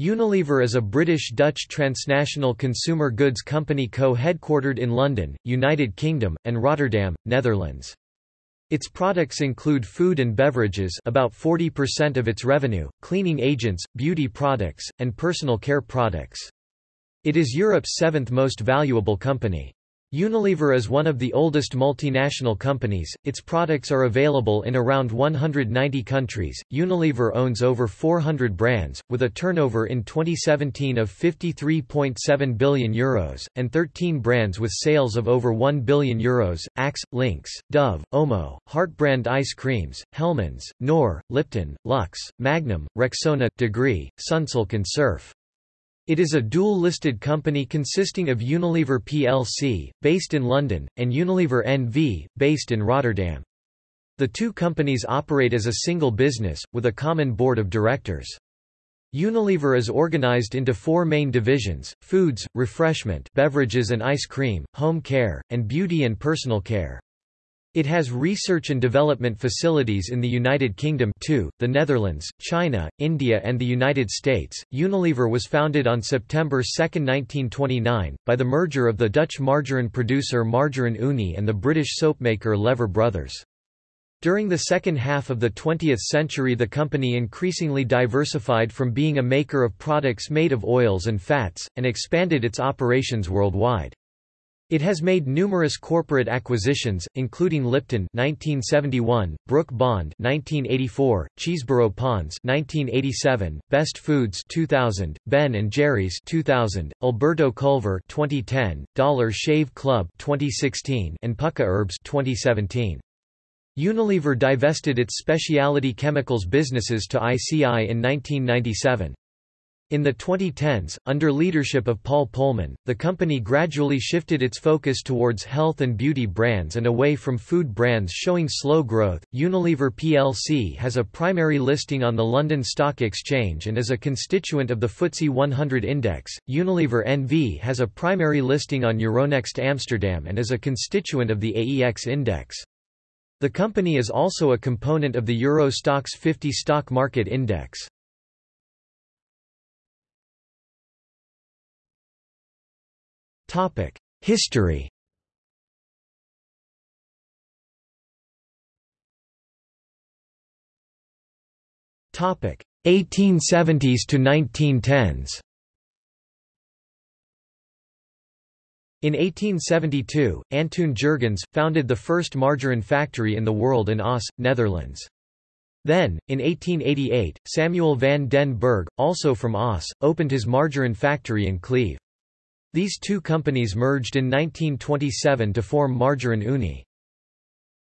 Unilever is a British-Dutch transnational consumer goods company co-headquartered in London, United Kingdom, and Rotterdam, Netherlands. Its products include food and beverages about 40% of its revenue, cleaning agents, beauty products, and personal care products. It is Europe's seventh most valuable company. Unilever is one of the oldest multinational companies, its products are available in around 190 countries. Unilever owns over 400 brands, with a turnover in 2017 of €53.7 billion, Euros, and 13 brands with sales of over €1 billion, Euros, Axe, Lynx, Dove, Omo, Heartbrand ice creams, Hellmann's, Knorr, Lipton, Lux, Magnum, Rexona, Degree, Sunsilk and Surf. It is a dual-listed company consisting of Unilever plc, based in London, and Unilever NV, based in Rotterdam. The two companies operate as a single business, with a common board of directors. Unilever is organized into four main divisions, foods, refreshment beverages and ice cream, home care, and beauty and personal care. It has research and development facilities in the United Kingdom too, the Netherlands, China, India and the United States. Unilever was founded on September 2, 1929, by the merger of the Dutch margarine producer Margarine Unie and the British soapmaker Lever Brothers. During the second half of the 20th century the company increasingly diversified from being a maker of products made of oils and fats, and expanded its operations worldwide. It has made numerous corporate acquisitions, including Lipton 1971, Brooke Bond 1984, Chesebrough Ponds 1987, Best Foods 2000, Ben Jerry's 2000, Alberto Culver 2010, Dollar Shave Club 2016, and Pukka Herbs 2017. Unilever divested its specialty chemicals businesses to ICI in 1997. In the 2010s, under leadership of Paul Polman, the company gradually shifted its focus towards health and beauty brands and away from food brands showing slow growth. Unilever plc has a primary listing on the London Stock Exchange and is a constituent of the FTSE 100 index. Unilever NV has a primary listing on Euronext Amsterdam and is a constituent of the AEX index. The company is also a component of the Euro Stoxx 50 stock market index. Topic: History. Topic: 1870s to 1910s. In 1872, Antoon Jurgens, founded the first margarine factory in the world in Oss, Netherlands. Then, in 1888, Samuel van den Berg, also from Oss, opened his margarine factory in Cleve. These two companies merged in 1927 to form Margarine Unie.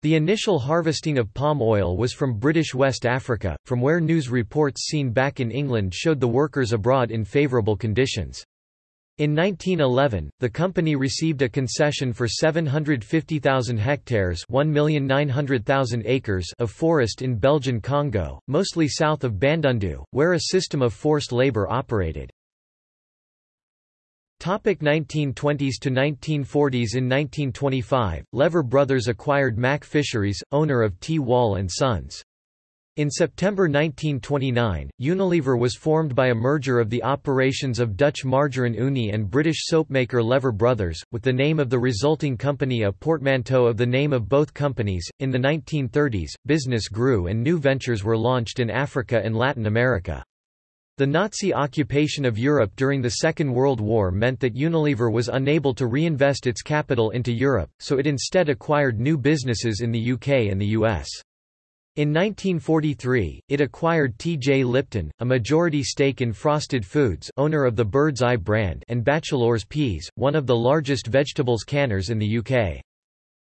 The initial harvesting of palm oil was from British West Africa, from where news reports seen back in England showed the workers abroad in favourable conditions. In 1911, the company received a concession for 750,000 hectares acres of forest in Belgian Congo, mostly south of Bandundu, where a system of forced labour operated. Topic 1920s to 1940s In 1925, Lever Brothers acquired Mac Fisheries, owner of T. Wall & Sons. In September 1929, Unilever was formed by a merger of the operations of Dutch Margarine Unie and British soapmaker Lever Brothers, with the name of the resulting company a portmanteau of the name of both companies. In the 1930s, business grew and new ventures were launched in Africa and Latin America. The Nazi occupation of Europe during the Second World War meant that Unilever was unable to reinvest its capital into Europe, so it instead acquired new businesses in the UK and the US. In 1943, it acquired T.J. Lipton, a majority stake in Frosted Foods owner of the Bird's Eye brand and Batchelors Peas, one of the largest vegetables canners in the UK.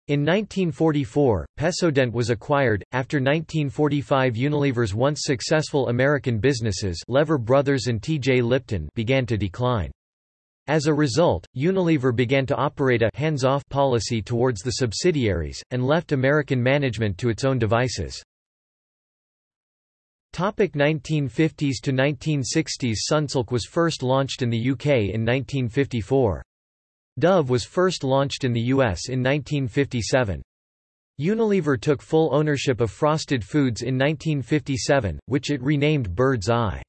In 1944, Pepsodent was acquired. After 1945, Unilever's once successful American businesses, Lever Brothers and T.J. Lipton, began to decline. As a result, Unilever began to operate a hands-off policy towards the subsidiaries, and left American management to its own devices. 1950s to 1960s Sunsilk was first launched in the UK in 1954. Dove was first launched in the U.S. in 1957. Unilever took full ownership of Frosted Foods in 1957, which it renamed Bird's Eye.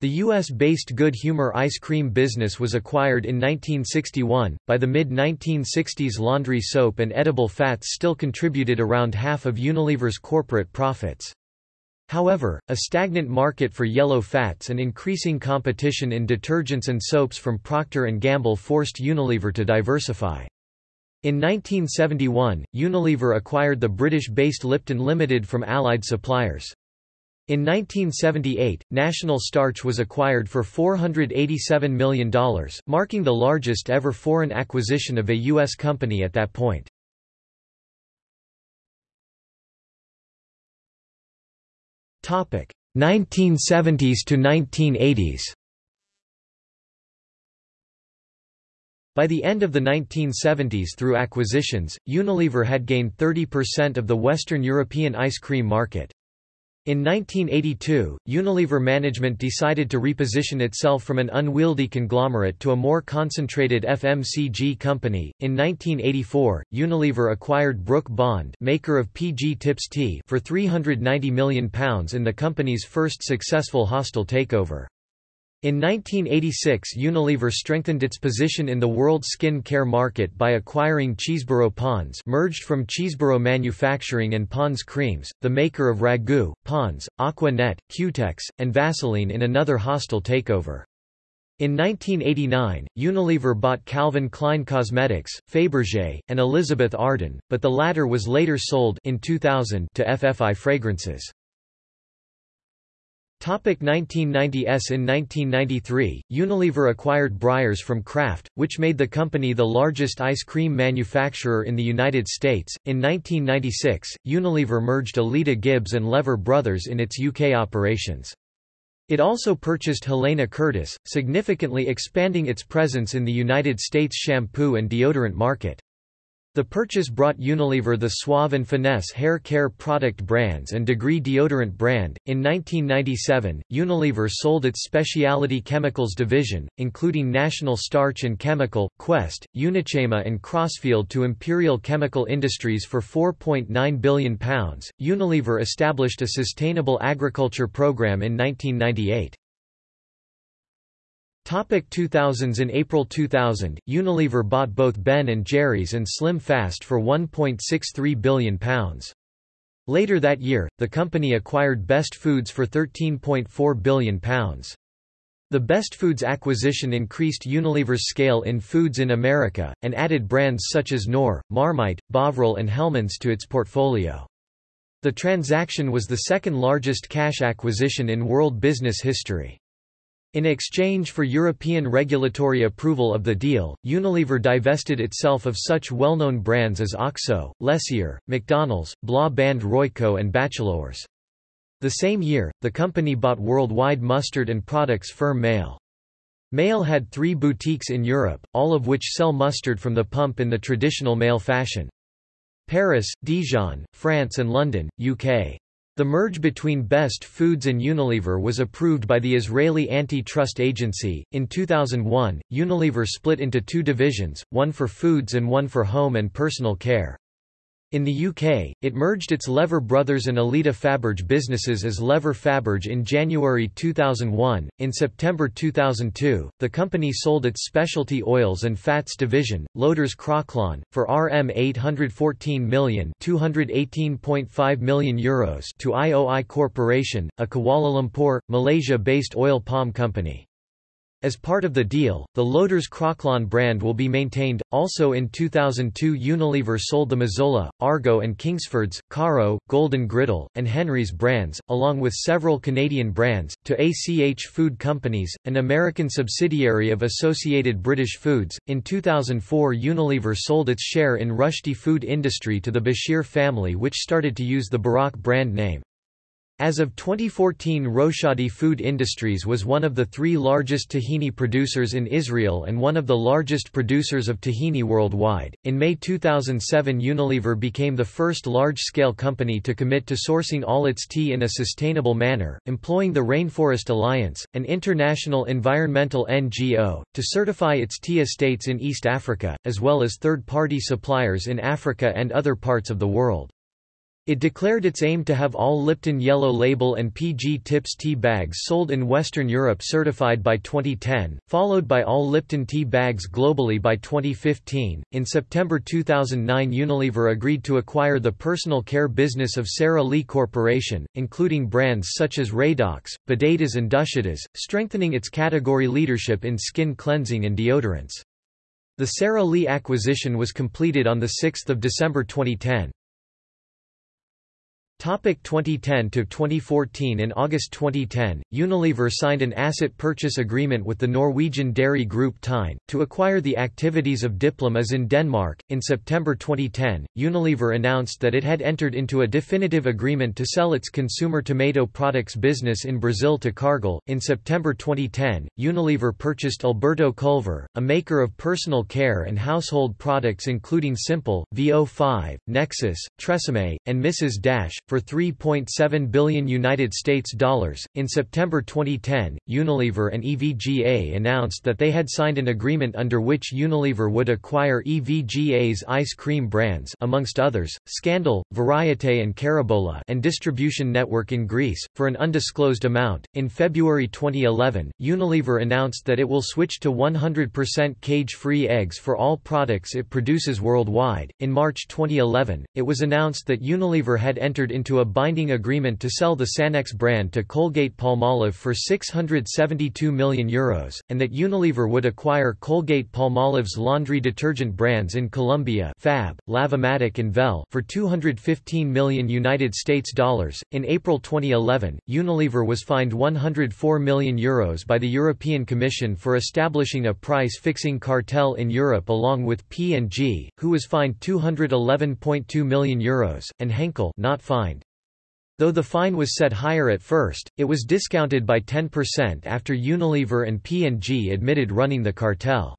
The U.S.-based Good Humor ice cream business was acquired in 1961. By the mid-1960s laundry soap and edible fats still contributed around half of Unilever's corporate profits. However, a stagnant market for yellow fats and increasing competition in detergents and soaps from Procter & Gamble forced Unilever to diversify. In 1971, Unilever acquired the British-based Lipton Limited from Allied suppliers. In 1978, National Starch was acquired for $487 million, marking the largest ever foreign acquisition of a U.S. company at that point. Topic 1970s to 1980s. By the end of the 1970s through acquisitions, Unilever had gained 30% of the Western European ice cream market. In 1982, Unilever management decided to reposition itself from an unwieldy conglomerate to a more concentrated FMCG company. In 1984, Unilever acquired Brooke Bond, maker of PG Tips tea, for £390 million in the company's first successful hostile takeover. In 1986 Unilever strengthened its position in the world skin care market by acquiring Chesebrough Pond's merged from Chesebrough Manufacturing and Pond's Creams, the maker of Ragu, Pond's, Aquanet, Cutex, and Vaseline in another hostile takeover. In 1989, Unilever bought Calvin Klein Cosmetics, Fabergé, and Elizabeth Arden, but the latter was later sold in 2000 to FFI Fragrances. Topic 1990s In 1993, Unilever acquired Breyers from Kraft, which made the company the largest ice cream manufacturer in the United States. In 1996, Unilever merged Elida Gibbs and Lever Brothers in its UK operations. It also purchased Helene Curtis, significantly expanding its presence in the United States shampoo and deodorant market. The purchase brought Unilever the Suave and Finesse hair care product brands and Degree deodorant brand. In 1997, Unilever sold its specialty chemicals division, including National Starch and Chemical, Quest, Unichema, and Crossfield to Imperial Chemical Industries for £4.9 billion. Unilever established a sustainable agriculture program in 1998. Topic 2000s In April 2000, Unilever bought both Ben & Jerry's and Slim Fast for £1.63 billion. Later that year, the company acquired Best Foods for £13.4 billion. The Best Foods acquisition increased Unilever's scale in foods in America, and added brands such as Knorr, Marmite, Bovril and Hellmann's to its portfolio. The transaction was the second largest cash acquisition in world business history. In exchange for European regulatory approval of the deal, Unilever divested itself of such well-known brands as OXO, Lesieur, McDonald's, Bla Band Royco and Batchelors. The same year, the company bought worldwide mustard and products firm Maille. Maille had three boutiques in Europe, all of which sell mustard from the pump in the traditional Maille fashion. Paris, Dijon, France and London, UK. The merge between Best Foods and Unilever was approved by the Israeli Antitrust Agency. In 2001, Unilever split into two divisions, one for foods and one for home and personal care. In the UK, it merged its Lever Brothers and Elida Faberge businesses as Lever Faberge in January 2001. In September 2002, the company sold its specialty oils and fats division, Loders Croklaan, for RM 814 million, 218.5 million euros to IOI Corporation, a Kuala Lumpur, Malaysia-based oil palm company. As part of the deal, the Loders Croklaan brand will be maintained. Also in 2002, Unilever sold the Mazola, Argo, and Kingsfords, Karo, Golden Griddle, and Henry's brands, along with several Canadian brands, to ACH Food Companies, an American subsidiary of Associated British Foods. In 2004, Unilever sold its share in Rushdie Food Industry to the Bashir family, which started to use the Barak brand name. As of 2014 Roshadi Food Industries was one of the three largest tahini producers in Israel and one of the largest producers of tahini worldwide. In May 2007 Unilever became the first large-scale company to commit to sourcing all its tea in a sustainable manner, employing the Rainforest Alliance, an international environmental NGO, to certify its tea estates in East Africa, as well as third-party suppliers in Africa and other parts of the world. It declared its aim to have all Lipton Yellow Label and PG Tips tea bags sold in Western Europe certified by 2010, followed by all Lipton tea bags globally by 2015. In September 2009, Unilever agreed to acquire the personal care business of Sara Lee Corporation, including brands such as Radox, Badedas and Duschdas, strengthening its category leadership in skin cleansing and deodorants. The Sara Lee acquisition was completed on 6 December 2010. Topic 2010 to 2014 In August 2010, Unilever signed an asset purchase agreement with the Norwegian dairy group Tyne, to acquire the activities of Diplom-Is in Denmark. In September 2010, Unilever announced that it had entered into a definitive agreement to sell its consumer tomato products business in Brazil to Cargill. In September 2010, Unilever purchased Alberto Culver, a maker of personal care and household products including Simple, VO5, Nexus, Tresemme, and Mrs. Dash for 3.7 billion United States dollars. In September 2010, Unilever and EVGA announced that they had signed an agreement under which Unilever would acquire EVGA's ice cream brands amongst others, Scandal, Variete and Carabola and distribution network in Greece for an undisclosed amount. In February 2011, Unilever announced that it will switch to 100% cage-free eggs for all products it produces worldwide. In March 2011, it was announced that Unilever had entered into a binding agreement to sell the Sanex brand to Colgate-Palmolive for €672 million, Euros, and that Unilever would acquire Colgate-Palmolive's laundry detergent brands in Colombia Fab, Lavomatic and Vel for 215 million United States dollars. In April 2011, Unilever was fined €104 million Euros by the European Commission for establishing a price-fixing cartel in Europe along with P&G, who was fined €211.2 million Euros, and Henkel not fined Though the fine was set higher at first, it was discounted by 10% after Unilever and P&G admitted running the cartel.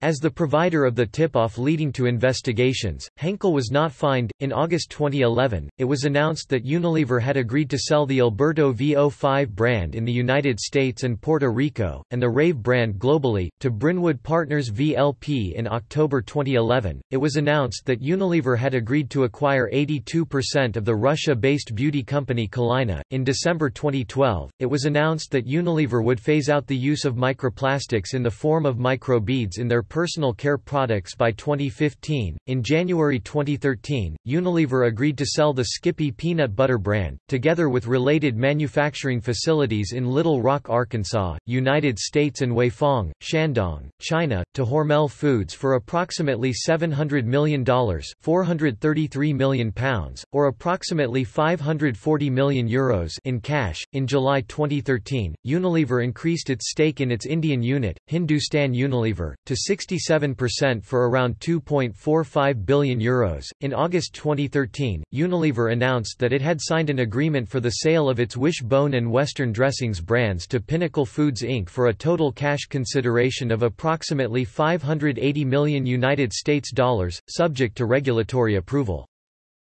As the provider of the tip-off leading to investigations, Henkel was not fined. In August 2011, it was announced that Unilever had agreed to sell the Alberto VO5 brand in the United States and Puerto Rico, and the Rave brand globally, to Brynwood Partners VLP in October 2011. It was announced that Unilever had agreed to acquire 82% of the Russia-based beauty company Kalina. In December 2012, it was announced that Unilever would phase out the use of microplastics in the form of microbeads in their personal care products by 2015. In January 2013, Unilever agreed to sell the Skippy peanut butter brand, together with related manufacturing facilities in Little Rock, Arkansas, United States and Weifang, Shandong, China, to Hormel Foods for approximately $700 million, 433 million pounds, or approximately 540 million euros in cash. In July 2013, Unilever increased its stake in its Indian unit, Hindustan Unilever, to 67% for around €2.45 billion. Euros. In August 2013, Unilever announced that it had signed an agreement for the sale of its Wish-Bone and Western Dressings brands to Pinnacle Foods Inc. for a total cash consideration of approximately 580 million United States dollars, subject to regulatory approval.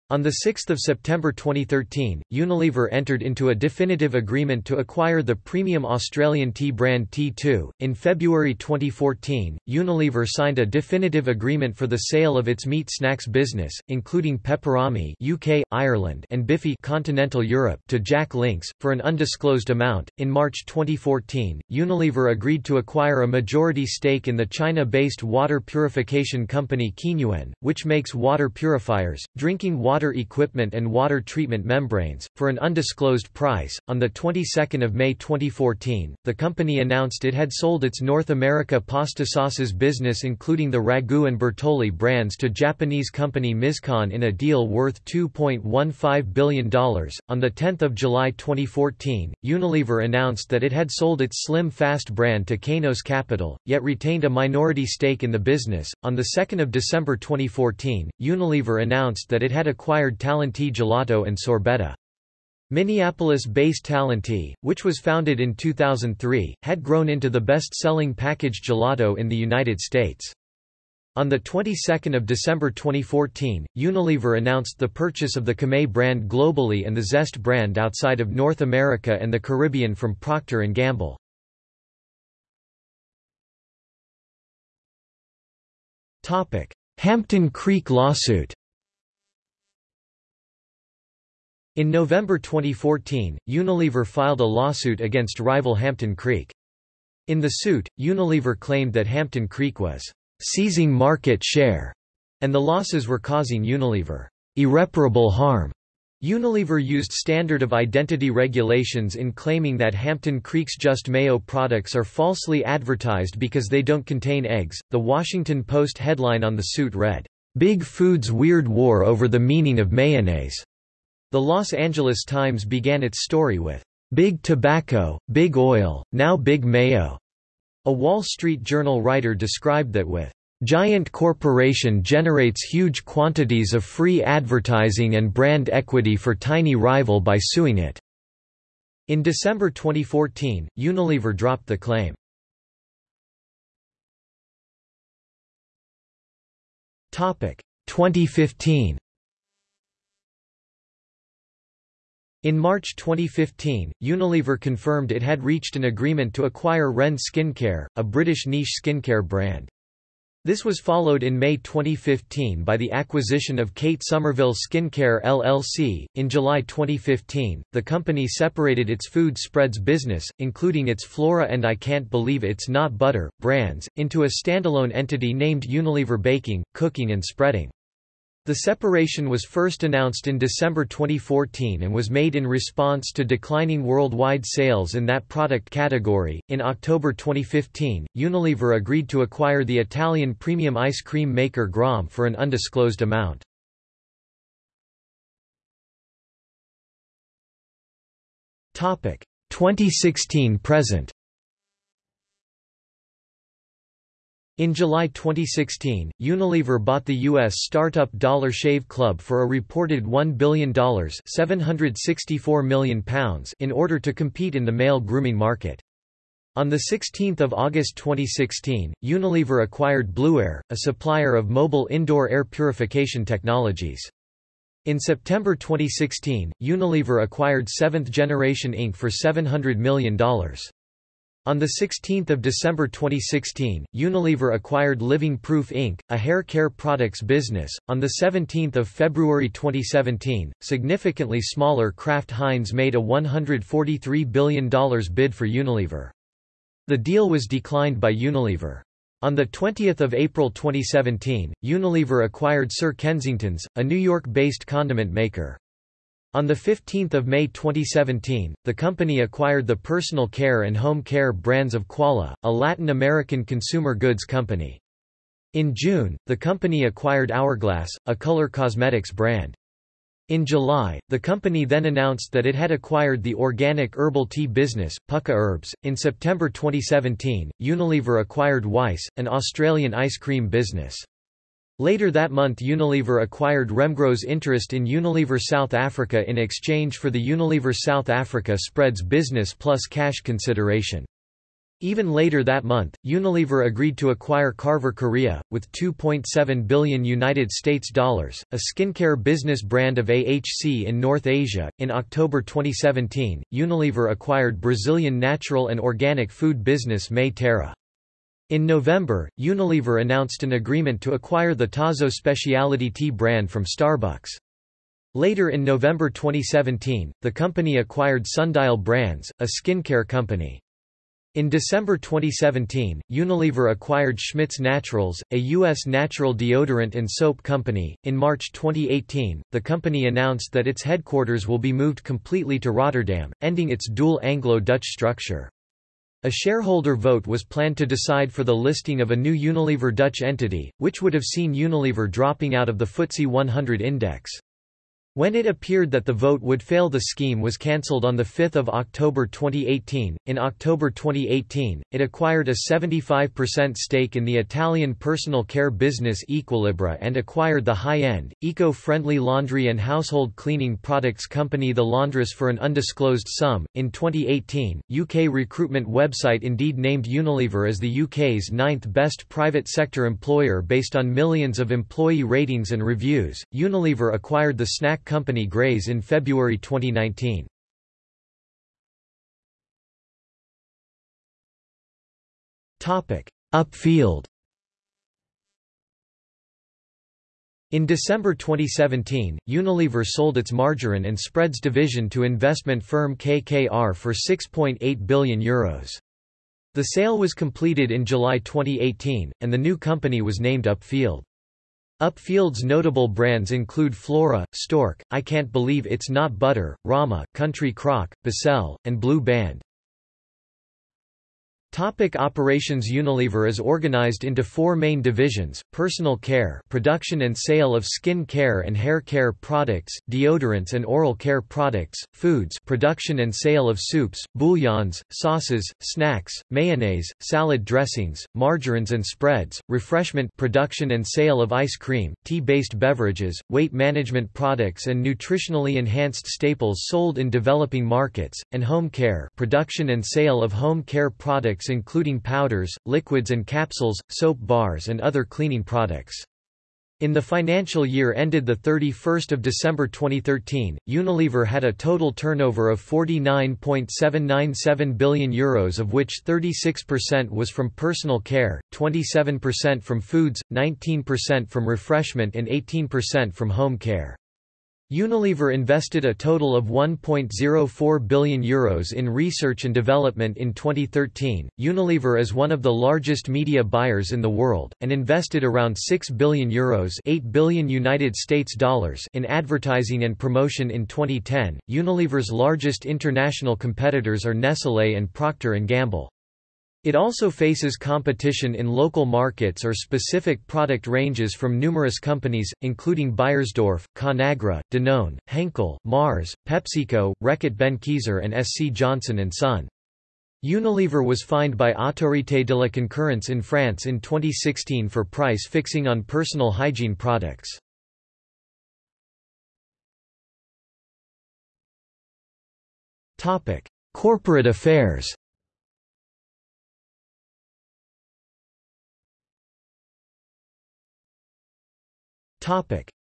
On 6 September 2013, Unilever entered into a definitive agreement to acquire the premium Australian tea brand T2. In February 2014, Unilever signed a definitive agreement for the sale of its meat snacks business, including Peperami (UK, Ireland) and Bifi (Continental Europe) to Jack Links for an undisclosed amount. In March 2014, Unilever agreed to acquire a majority stake in the China-based water purification company Qinyuan, which makes water purifiers, drinking water water equipment and water treatment membranes, for an undisclosed price. On the 22nd of May 2014, the company announced it had sold its North America pasta sauces business including the Ragu and Bertolli brands to Japanese company Mizkan in a deal worth $2.15 billion. On the 10th of July 2014, Unilever announced that it had sold its Slim Fast brand to Kainos Capital, yet retained a minority stake in the business. On the 2nd of December 2014, Unilever announced that it had acquired acquired Talenti Gelato and Sorbetto. Minneapolis-based Talenti, which was founded in 2003, had grown into the best-selling packaged gelato in the United States. On the 22nd of December 2014, Unilever announced the purchase of the Camay brand globally and the Zest brand outside of North America and the Caribbean from Procter & Gamble. Hampton Creek lawsuit In November 2014, Unilever filed a lawsuit against rival Hampton Creek. In the suit, Unilever claimed that Hampton Creek was seizing market share, and the losses were causing Unilever irreparable harm. Unilever used standard of identity regulations in claiming that Hampton Creek's Just Mayo products are falsely advertised because they don't contain eggs. The Washington Post headline on the suit read, Big Food's Weird War Over the Meaning of Mayonnaise. The Los Angeles Times began its story with, Big Tobacco, Big Oil, Now Big Mayo. A Wall Street Journal writer described that with Giant corporation generates huge quantities of free advertising and brand equity for tiny rival by suing it. In December 2014, Unilever dropped the claim. Topic 2015. In March 2015, Unilever confirmed it had reached an agreement to acquire Ren Skincare, a British niche skincare brand. This was followed in May 2015 by the acquisition of Kate Somerville Skincare LLC. In July 2015, the company separated its food spreads business, including its Flora and I Can't Believe It's Not Butter brands, into a standalone entity named Unilever Baking, Cooking and Spreading. The separation was first announced in December 2014 and was made in response to declining worldwide sales in that product category. In October 2015, Unilever agreed to acquire the Italian premium ice cream maker Grom for an undisclosed amount. Topic 2016 present. In July 2016, Unilever bought the U.S. startup Dollar Shave Club for a reported $1 billion £764 million in order to compete in the male grooming market. On 16 August 2016, Unilever acquired Blueair, a supplier of mobile indoor air purification technologies. In September 2016, Unilever acquired Seventh Generation Inc. for $700 million. On 16 December 2016, Unilever acquired Living Proof Inc., a hair care products business. On 17 February 2017, significantly smaller Kraft Heinz made a $143 billion bid for Unilever. The deal was declined by Unilever. On 20 April 2017, Unilever acquired Sir Kensington's, a New York-based condiment maker. On 15 May 2017, the company acquired the personal care and home care brands of Quala, a Latin American consumer goods company. In June, the company acquired Hourglass, a color cosmetics brand. In July, the company then announced that it had acquired the organic herbal tea business, Pukka Herbs. In September 2017, Unilever acquired Weis, an Australian ice cream business. Later that month Unilever acquired Remgro's interest in Unilever South Africa in exchange for the Unilever South Africa spreads business plus cash consideration. Even later that month, Unilever agreed to acquire Carver Korea, with 2.7 billion United States dollars, a skincare business brand of AHC in North Asia. In October 2017, Unilever acquired Brazilian natural and organic food business Mãe Terra. In November, Unilever announced an agreement to acquire the Tazo specialty tea brand from Starbucks. Later in November 2017, the company acquired Sundial Brands, a skincare company. In December 2017, Unilever acquired Schmidt's Naturals, a U.S. natural deodorant and soap company. In March 2018, the company announced that its headquarters will be moved completely to Rotterdam, ending its dual Anglo-Dutch structure. A shareholder vote was planned to decide for the listing of a new Unilever Dutch entity, which would have seen Unilever dropping out of the FTSE 100 index. When it appeared that the vote would fail the scheme was cancelled on 5 October 2018. In October 2018, it acquired a 75% stake in the Italian personal care business Equilibra and acquired the high-end, eco-friendly laundry and household cleaning products company The Laundress for an undisclosed sum. In 2018, UK recruitment website Indeed named Unilever as the UK's ninth best private sector employer based on millions of employee ratings and reviews. Unilever acquired the snack company Graze in February 2019. Upfield In December 2017, Unilever sold its margarine and spreads division to investment firm KKR for €6.8 billion. Euros. The sale was completed in July 2018, and the new company was named Upfield. Upfield's notable brands include Flora, Stork, I Can't Believe It's Not Butter, Rama, Country Crock, Becel, and Blue Band. Topic operations Unilever is organized into four main divisions, personal care production and sale of skin care and hair care products, deodorants and oral care products, foods production and sale of soups, bouillons, sauces, snacks, mayonnaise, salad dressings, margarines and spreads, refreshment production and sale of ice cream, tea-based beverages, weight management products and nutritionally enhanced staples sold in developing markets, and home care production and sale of home care products products including powders, liquids and capsules, soap bars and other cleaning products. In the financial year ended 31 December 2013, Unilever had a total turnover of €49.797 billion Euros of which 36% was from personal care, 27% from foods, 19% from refreshment and 18% from home care. Unilever invested a total of €1.04 billion Euros in research and development in 2013. Unilever is one of the largest media buyers in the world, and invested around €6 billion, Euros 8 billion United States dollars in advertising and promotion in 2010. Unilever's largest international competitors are Nestlé and Procter & Gamble. It also faces competition in local markets or specific product ranges from numerous companies, including Beiersdorf, Conagra, Danone, Henkel, Mars, PepsiCo, Reckitt Benckiser and SC Johnson & Son. Unilever was fined by Autorité de la Concurrence in France in 2016 for price fixing on personal hygiene products. Corporate affairs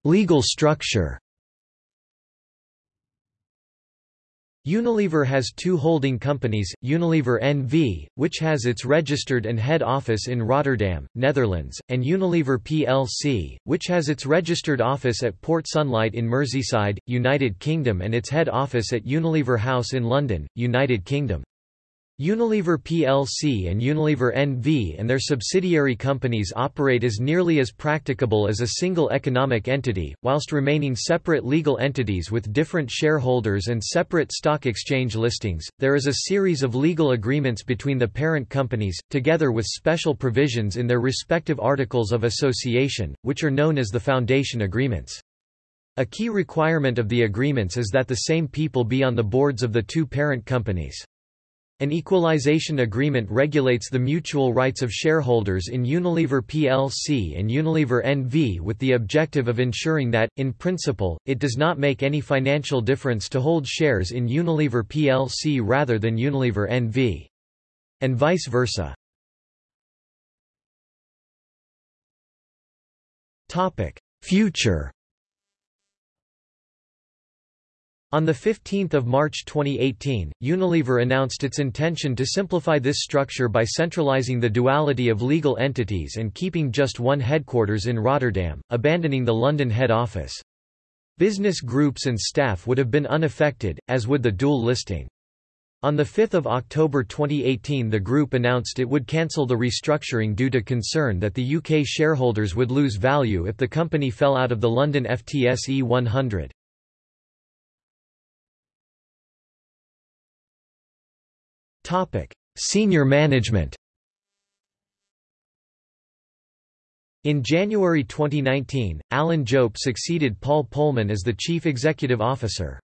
Legal structure Unilever has two holding companies, Unilever NV, which has its registered and head office in Rotterdam, Netherlands, and Unilever plc, which has its registered office at Port Sunlight in Merseyside, United Kingdom and its head office at Unilever House in London, United Kingdom. Unilever plc and Unilever NV and their subsidiary companies operate as nearly as practicable as a single economic entity, whilst remaining separate legal entities with different shareholders and separate stock exchange listings. There is a series of legal agreements between the parent companies, together with special provisions in their respective articles of association, which are known as the foundation agreements. A key requirement of the agreements is that the same people be on the boards of the two parent companies. An equalization agreement regulates the mutual rights of shareholders in Unilever plc and Unilever NV with the objective of ensuring that, in principle, it does not make any financial difference to hold shares in Unilever plc rather than Unilever NV. And vice versa. Future On 15 March 2018, Unilever announced its intention to simplify this structure by centralizing the duality of legal entities and keeping just one headquarters in Rotterdam, abandoning the London head office. Business groups and staff would have been unaffected, as would the dual listing. On 5 October 2018 the group announced it would cancel the restructuring due to concern that the UK shareholders would lose value if the company fell out of the London FTSE 100. Senior management In January 2019, Alan Jope succeeded Paul Polman as the Chief Executive Officer.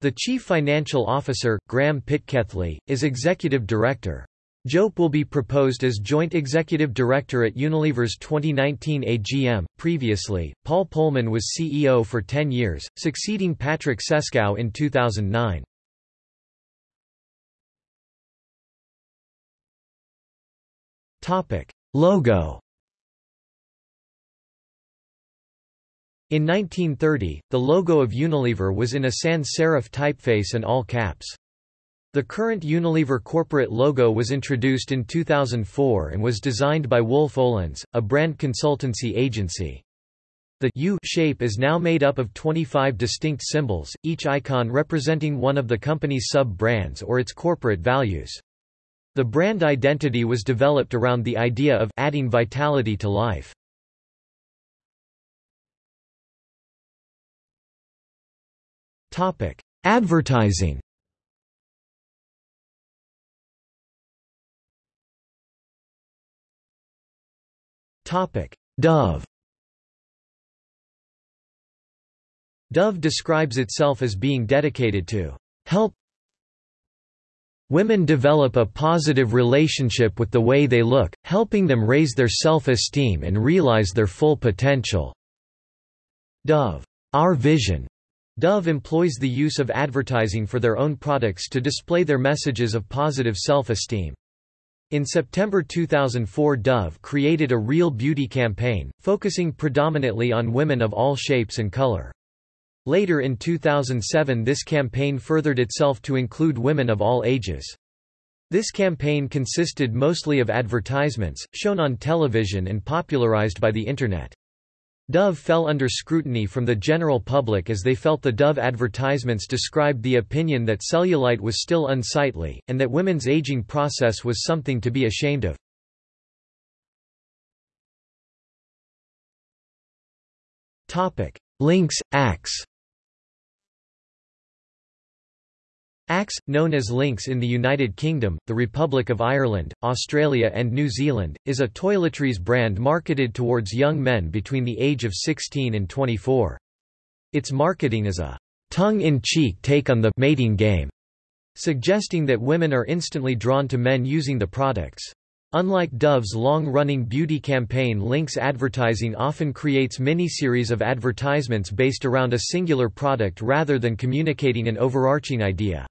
The Chief Financial Officer, Graham Pitkethley, is Executive Director. Jope will be proposed as Joint Executive Director at Unilever's 2019 AGM. Previously, Paul Polman was CEO for 10 years, succeeding Patrick Cescau in 2009. Topic: Logo. In 1930, the logo of Unilever was in a sans serif typeface and all caps. The current Unilever corporate logo was introduced in 2004 and was designed by Wolff Olins, a brand consultancy agency. The U shape is now made up of 25 distinct symbols, each icon representing one of the company's sub-brands or its corporate values. The brand identity was developed around the idea of adding vitality to life. Topic: Advertising. Topic: Dove. Dove describes itself as being dedicated to help women develop a positive relationship with the way they look, helping them raise their self-esteem and realize their full potential. Dove. Our vision. Dove employs the use of advertising for their own products to display their messages of positive self-esteem. In September 2004 Dove created a real beauty campaign, focusing predominantly on women of all shapes and color. Later in 2007 this campaign furthered itself to include women of all ages. This campaign consisted mostly of advertisements, shown on television and popularized by the Internet. Dove fell under scrutiny from the general public as they felt the Dove advertisements described the opinion that cellulite was still unsightly, and that women's aging process was something to be ashamed of. Lynx, Axe Axe, known as Lynx in the United Kingdom, the Republic of Ireland, Australia and New Zealand, is a toiletries brand marketed towards young men between the age of 16 and 24. Its marketing is a tongue-in-cheek take on the mating game, suggesting that women are instantly drawn to men using the products. Unlike Dove's long-running beauty campaign Lynx advertising often creates mini-series of advertisements based around a singular product rather than communicating an overarching idea.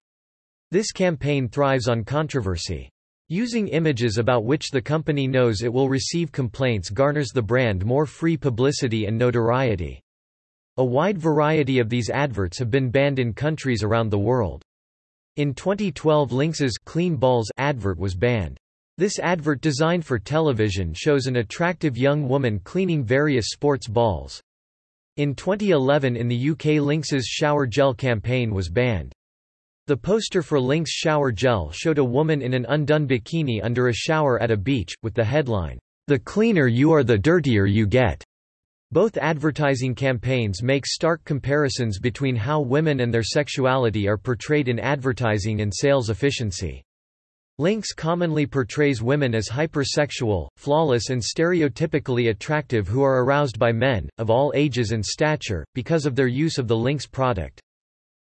This campaign thrives on controversy. Using images about which the company knows it will receive complaints garners the brand more free publicity and notoriety. A wide variety of these adverts have been banned in countries around the world. In 2012 Lynx's Clean Balls advert was banned. This advert designed for television shows an attractive young woman cleaning various sports balls. In 2011 in the UK Lynx's shower gel campaign was banned. The poster for Lynx shower gel showed a woman in an undone bikini under a shower at a beach, with the headline, The cleaner you are the dirtier you get. Both advertising campaigns make stark comparisons between how women and their sexuality are portrayed in advertising and sales efficiency. Lynx commonly portrays women as hypersexual, flawless and stereotypically attractive who are aroused by men, of all ages and stature, because of their use of the Lynx product.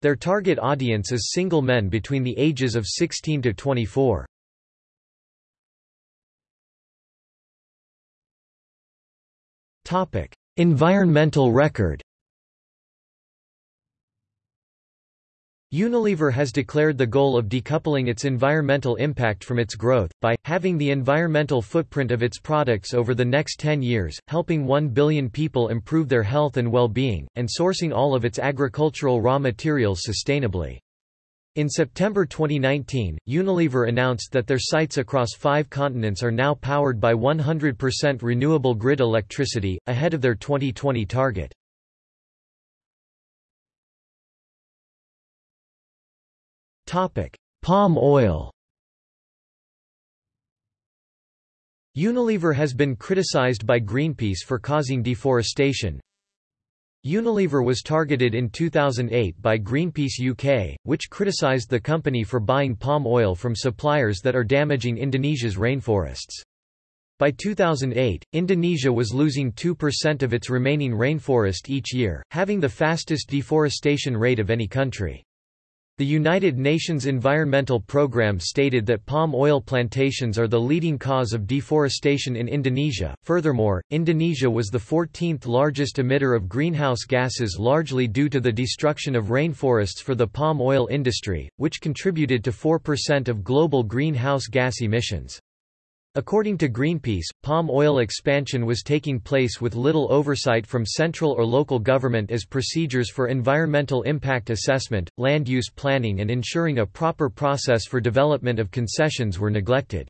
Their target audience is single men between the ages of 16 to 24. Topic: Environmental record. Unilever has declared the goal of decoupling its environmental impact from its growth, by, having the environmental footprint of its products over the next 10 years, helping 1 billion people improve their health and well-being, and sourcing all of its agricultural raw materials sustainably. In September 2019, Unilever announced that their sites across five continents are now powered by 100% renewable grid electricity, ahead of their 2020 target. Topic: Palm oil. Unilever has been criticized by Greenpeace for causing deforestation. Unilever was targeted in 2008 by Greenpeace UK, which criticized the company for buying palm oil from suppliers that are damaging Indonesia's rainforests. By 2008, Indonesia was losing 2% of its remaining rainforest each year, having the fastest deforestation rate of any country. The United Nations Environmental Programme stated that palm oil plantations are the leading cause of deforestation in Indonesia. Furthermore, Indonesia was the 14th largest emitter of greenhouse gases largely due to the destruction of rainforests for the palm oil industry, which contributed to 4% of global greenhouse gas emissions. According to Greenpeace, palm oil expansion was taking place with little oversight from central or local government as procedures for environmental impact assessment, land use planning and ensuring a proper process for development of concessions were neglected.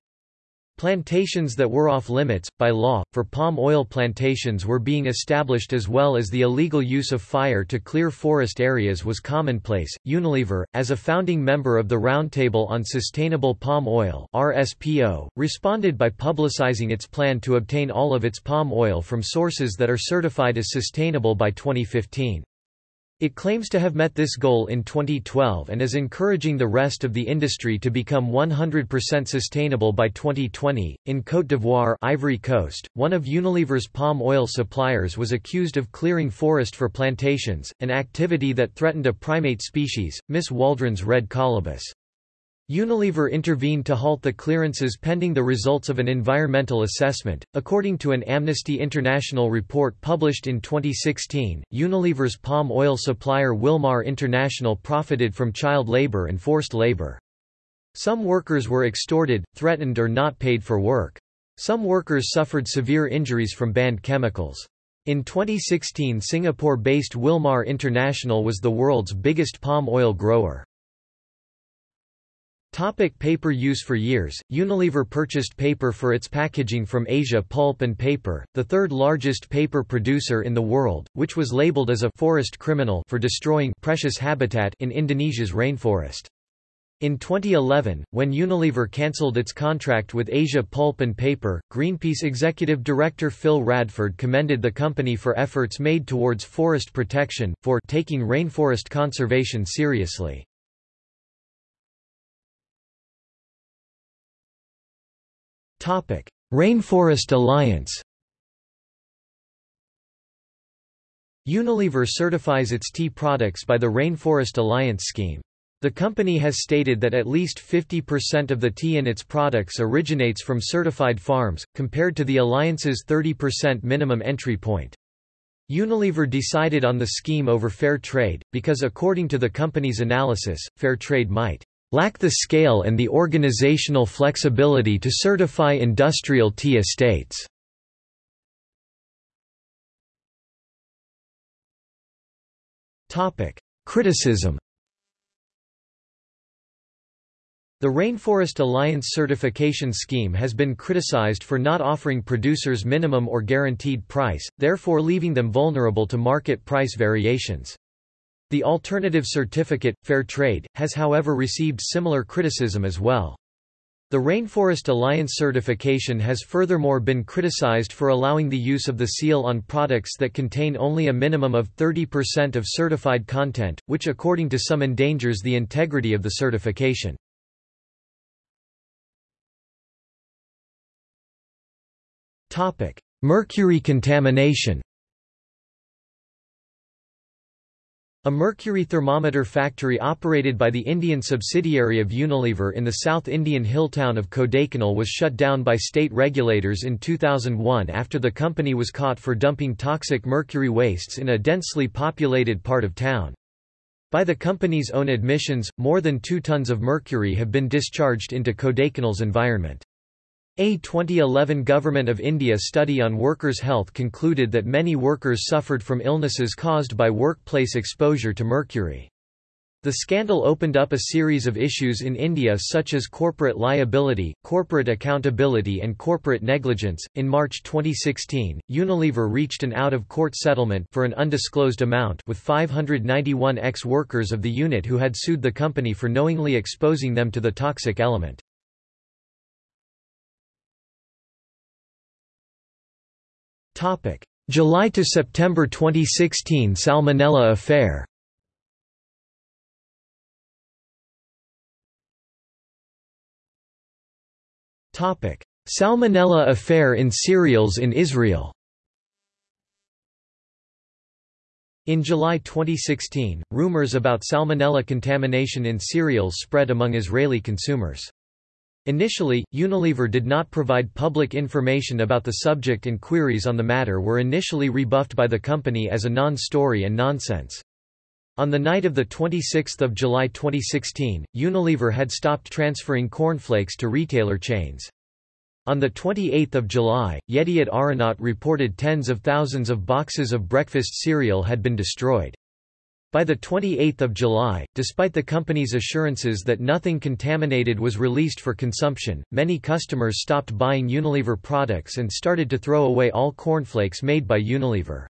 Plantations that were off limits, by law, for palm oil plantations were being established as well as the illegal use of fire to clear forest areas was commonplace. Unilever, as a founding member of the Roundtable on Sustainable Palm Oil (RSPO), responded by publicizing its plan to obtain all of its palm oil from sources that are certified as sustainable by 2015. It claims to have met this goal in 2012 and is encouraging the rest of the industry to become 100% sustainable by 2020. In Côte d'Ivoire, Ivory Coast, one of Unilever's palm oil suppliers was accused of clearing forest for plantations, an activity that threatened a primate species, Miss Waldron's red colobus. Unilever intervened to halt the clearances pending the results of an environmental assessment. According to an Amnesty International report published in 2016, Unilever's palm oil supplier Wilmar International profited from child labor and forced labor. Some workers were extorted, threatened, or not paid for work. Some workers suffered severe injuries from banned chemicals. In 2016, Singapore based Wilmar International was the world's biggest palm oil grower. Topic paper use For years, Unilever purchased paper for its packaging from Asia Pulp and Paper, the third largest paper producer in the world, which was labeled as a forest criminal for destroying precious habitat in Indonesia's rainforest. In 2011, when Unilever cancelled its contract with Asia Pulp and Paper, Greenpeace executive director Phil Radford commended the company for efforts made towards forest protection, for taking rainforest conservation seriously. Rainforest Alliance Unilever certifies its tea products by the Rainforest Alliance scheme. The company has stated that at least 50% of the tea in its products originates from certified farms, compared to the alliance's 30% minimum entry point. Unilever decided on the scheme over fair trade, because according to the company's analysis, fair trade might lack the scale and the organizational flexibility to certify industrial tea estates. Criticism The Rainforest Alliance certification scheme has been criticized for not offering producers minimum or guaranteed price, therefore leaving them vulnerable to market price variations. The alternative certificate, Fair Trade, has however received similar criticism as well. The Rainforest Alliance certification has furthermore been criticized for allowing the use of the seal on products that contain only a minimum of 30% of certified content, which according to some endangers the integrity of the certification. Mercury contamination A mercury thermometer factory operated by the Indian subsidiary of Unilever in the South Indian hill town of Kodaikanal was shut down by state regulators in 2001 after the company was caught for dumping toxic mercury wastes in a densely populated part of town. By the company's own admissions, more than two tons of mercury have been discharged into Kodaikanal's environment. A 2011 Government of India study on workers' health concluded that many workers suffered from illnesses caused by workplace exposure to mercury. The scandal opened up a series of issues in India such as corporate liability, corporate accountability, and corporate negligence. In March 2016, Unilever reached an out of court settlement for an undisclosed amount with 591 ex workers of the unit who had sued the company for knowingly exposing them to the toxic element. July to September 2016 Salmonella affair. Salmonella affair in cereals in Israel. In July 2016, rumors about salmonella contamination in cereals spread among Israeli consumers. Initially, Unilever did not provide public information about the subject and queries on the matter were initially rebuffed by the company as a non-story and nonsense. On the night of 26 July 2016, Unilever had stopped transferring cornflakes to retailer chains. On 28 July, Yediot Ahronot reported tens of thousands of boxes of breakfast cereal had been destroyed. By 28 July, despite the company's assurances that nothing contaminated was released for consumption, many customers stopped buying Unilever products and started to throw away all cornflakes made by Unilever.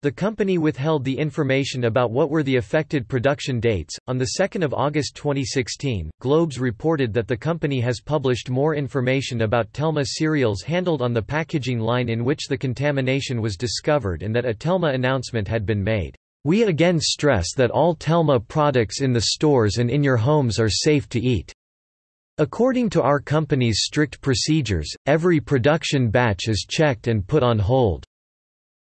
The company withheld the information about what were the affected production dates. On 2 August 2016, Globes reported that the company has published more information about Telma cereals handled on the packaging line in which the contamination was discovered and that a Telma announcement had been made. We again stress that all Telma products in the stores and in your homes are safe to eat. According to our company's strict procedures, every production batch is checked and put on hold.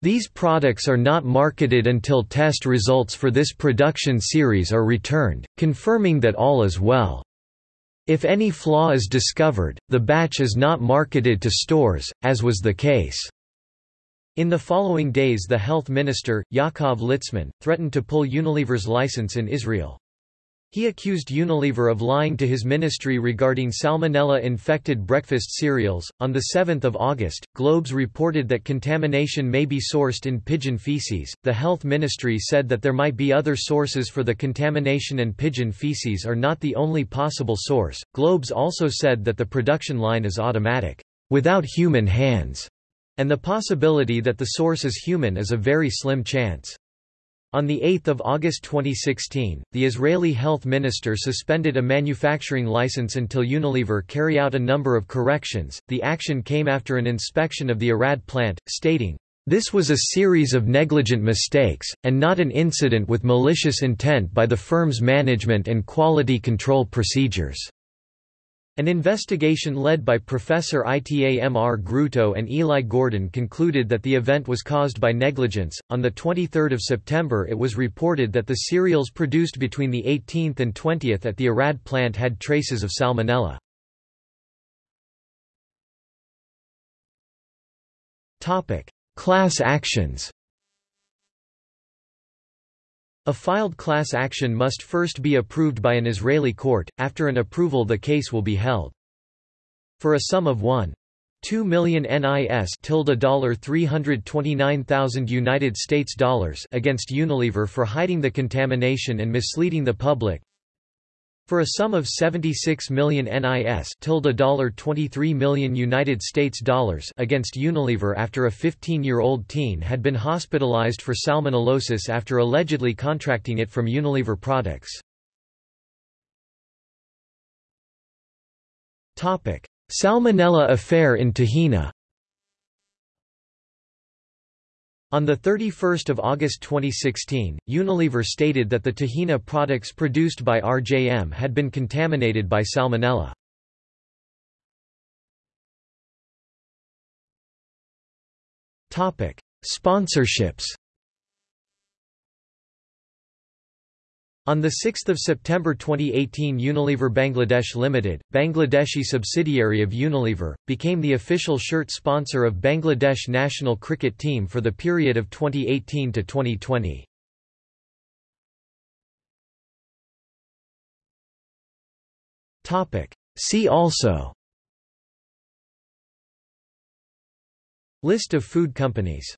These products are not marketed until test results for this production series are returned, confirming that all is well. If any flaw is discovered, the batch is not marketed to stores, as was the case. In the following days the health minister, Yaakov Litzman, threatened to pull Unilever's license in Israel. He accused Unilever of lying to his ministry regarding salmonella-infected breakfast cereals. On the 7th of August, Globes reported that contamination may be sourced in pigeon feces. The health ministry said that there might be other sources for the contamination and pigeon feces are not the only possible source. Globes also said that the production line is automatic, without human hands and the possibility that the source is human is a very slim chance. On 8 August 2016, the Israeli health minister suspended a manufacturing license until Unilever carry out a number of corrections. The action came after an inspection of the Arad plant, stating, This was a series of negligent mistakes, and not an incident with malicious intent by the firm's management and quality control procedures. An investigation led by Professor Itamar Grotto and Eli Gordon concluded that the event was caused by negligence. On the 23rd of September, it was reported that the cereals produced between the 18th and 20th at the Arad plant had traces of salmonella. Topic: Class actions. A filed class action must first be approved by an Israeli court, after an approval the case will be held. For a sum of 1. 2 million NIS tilde dollar 329,000 United States dollars against Unilever for hiding the contamination and misleading the public for a sum of 76 million NIS tilde dollar $23 million United States dollars against Unilever after a 15-year-old teen had been hospitalized for salmonellosis after allegedly contracting it from Unilever products. Salmonella affair in Tahina On 31 August 2016, Unilever stated that the tahina products produced by RJM had been contaminated by salmonella. Sponsorships On 6 September 2018 Unilever Bangladesh Limited, Bangladeshi subsidiary of Unilever, became the official shirt sponsor of Bangladesh national cricket team for the period of 2018 to 2020. See also List of food companies